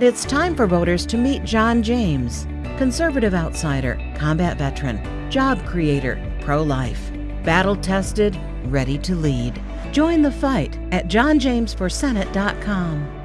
It's time for voters to meet John James, conservative outsider, combat veteran, job creator, pro life, battle tested, ready to lead. Join the fight at johnjamesforsenate.com.